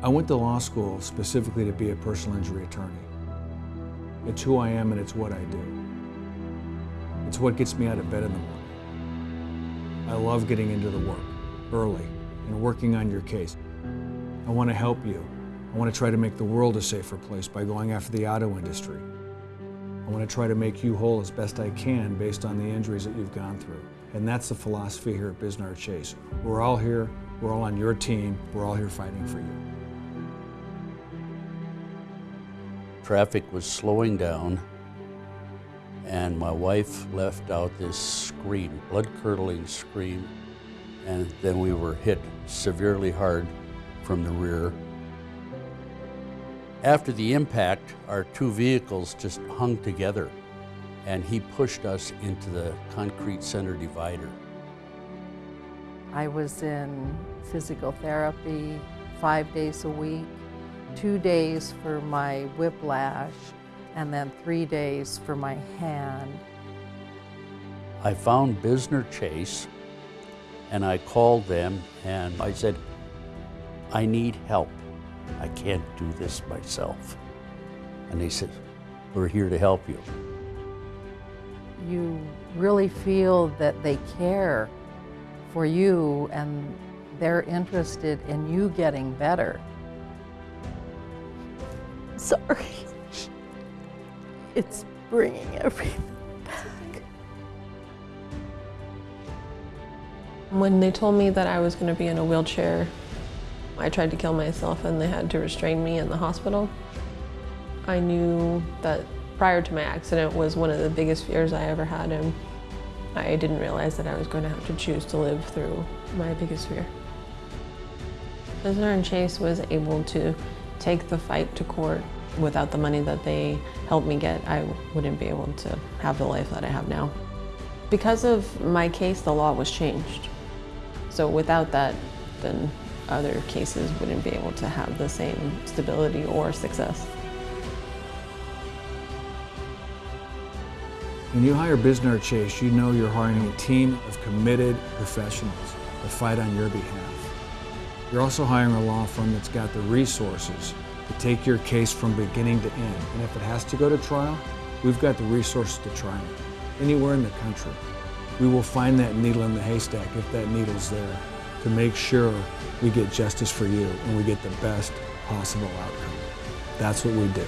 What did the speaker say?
I went to law school specifically to be a personal injury attorney. It's who I am and it's what I do. It's what gets me out of bed in the morning. I love getting into the work early and working on your case. I want to help you. I want to try to make the world a safer place by going after the auto industry. I want to try to make you whole as best I can based on the injuries that you've gone through. And that's the philosophy here at Bisnar Chase. We're all here, we're all on your team, we're all here fighting for you. Traffic was slowing down and my wife left out this scream, blood-curdling scream, and then we were hit severely hard from the rear. After the impact, our two vehicles just hung together and he pushed us into the concrete center divider. I was in physical therapy five days a week, two days for my whiplash, and then three days for my hand. I found Bisnar Chase and I called them and I said, I need help. I can't do this myself. And they said, we're here to help you. You really feel that they care for you and they're interested in you getting better. Sorry. It's bringing everything back. When they told me that I was going to be in a wheelchair, I tried to kill myself and they had to restrain me in the hospital. I knew that prior to my accident was one of the biggest fears I ever had and I didn't realize that I was going to have to choose to live through my biggest fear. Bisnar and Chase was able to take the fight to court. Without the money that they helped me get, I wouldn't be able to have the life that I have now. Because of my case, the law was changed. So without that, then other cases wouldn't be able to have the same stability or success. When you hire Bisnar Chase, you know you're hiring a team of committed professionals to fight on your behalf. You're also hiring a law firm that's got the resources to take your case from beginning to end. And if it has to go to trial, we've got the resources to try it anywhere in the country. We will find that needle in the haystack if that needle's there to make sure we get justice for you and we get the best possible outcome. That's what we do.